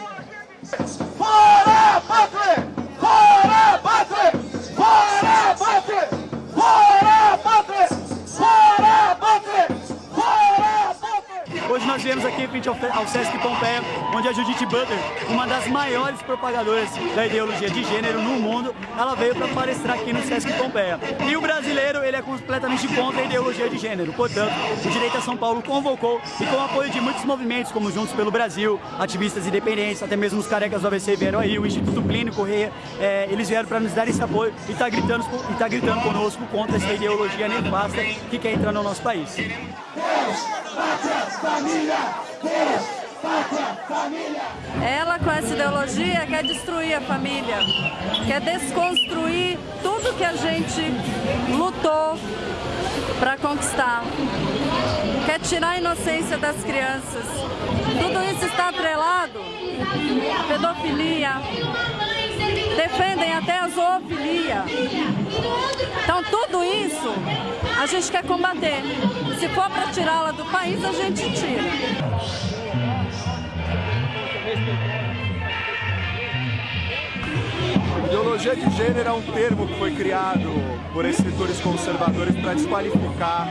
Yes. Nós viemos aqui frente ao, ao Sesc Pompeia, onde a Judith Butler, uma das maiores propagadoras da ideologia de gênero no mundo, ela veio para palestrar aqui no Sesc Pompeia. E o brasileiro, ele é completamente contra a ideologia de gênero, portanto, o Direita São Paulo convocou e com o apoio de muitos movimentos, como Juntos pelo Brasil, ativistas independentes, até mesmo os carecas do vieram aí, o Instituto Plínio Correia, é, eles vieram para nos dar esse apoio e tá gritando, e tá gritando conosco contra essa ideologia nefasta que quer entrar no nosso país. Família, Deus, pátria, família. Ela, com essa ideologia, quer destruir a família, quer desconstruir tudo que a gente lutou para conquistar. Quer tirar a inocência das crianças. Tudo isso está atrelado pedofilia, defendem até a zoofilia. A gente quer combater. Se for para tirá-la do país, a gente tira. Ideologia de gênero é um termo que foi criado por escritores conservadores para desqualificar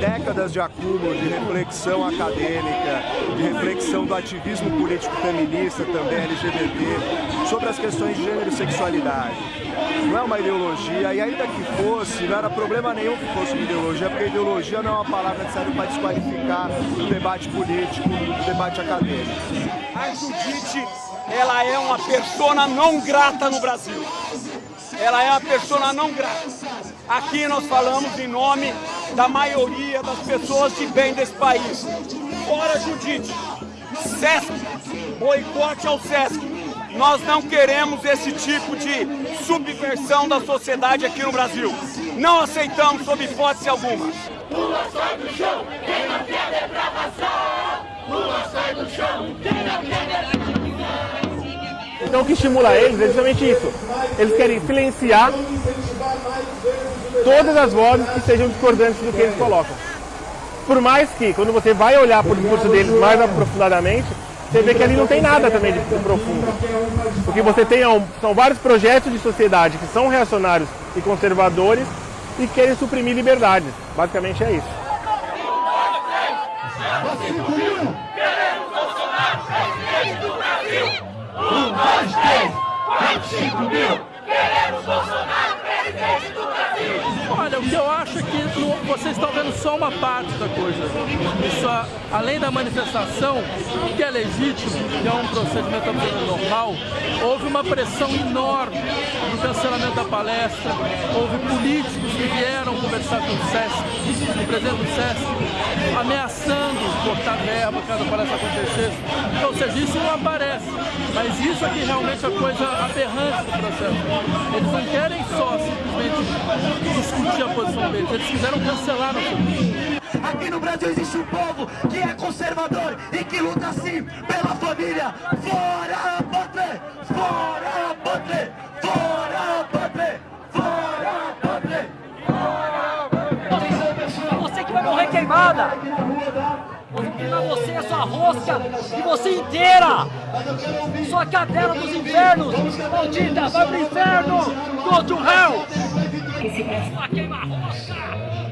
décadas de acúmulo de reflexão acadêmica, de reflexão do ativismo político feminista, também LGBT, sobre as questões de gênero e sexualidade. Não é uma ideologia, e ainda que fosse, não era problema nenhum que fosse uma ideologia, porque ideologia não é uma palavra que serve para desqualificar o debate político, o debate acadêmico. A Judite ela é uma persona não grata no Brasil. Ela é uma persona não grata. Aqui nós falamos em nome da maioria das pessoas de bem desse país. Fora Judite, Sesc, boicote ao Sesc. Nós não queremos esse tipo de subversão da sociedade aqui no Brasil. Não aceitamos sob hipótese alguma. Lula sai do chão, quem não quer depravação. Lula sai do chão, quem não quer depravação. Então o que estimula eles é justamente isso. Eles querem silenciar todas as vozes que sejam discordantes do que eles colocam. Por mais que, quando você vai olhar para o discurso deles mais aprofundadamente, você vê que ali não tem nada também de profundo. Porque você tem são vários projetos de sociedade que são reacionários e conservadores e querem suprimir liberdades. Basicamente é isso. Queremos Bolsonaro do Brasil! Um, dois, três, quatro, cinco mil! Queremos Bolsonaro presidente do Brasil! O que é que vocês estão vendo só uma parte da coisa. Isso, além da manifestação, que é legítimo, que é um procedimento normal, houve uma pressão enorme no cancelamento da palestra, houve políticos que vieram conversar com o SESC, o presidente do SESC, ameaçando cortar verba caso a palestra acontecesse. Ou seja, isso não aparece. Mas isso aqui realmente é coisa aberrante do processo. Eles não querem só simplesmente discutir a posição deles, eles quiseram cancelar nossa posição. Aqui no Brasil existe um povo que é conservador e que luta sim pela família. Fora Patre! Fora Patre! Fora Patre! Fora Patre! Você que vai morrer queimada! Queimar você, a sua rosca e você inteira! Sua cadela dos infernos! Maldita, vai pro inferno! Go to hell! Sua queima rosca!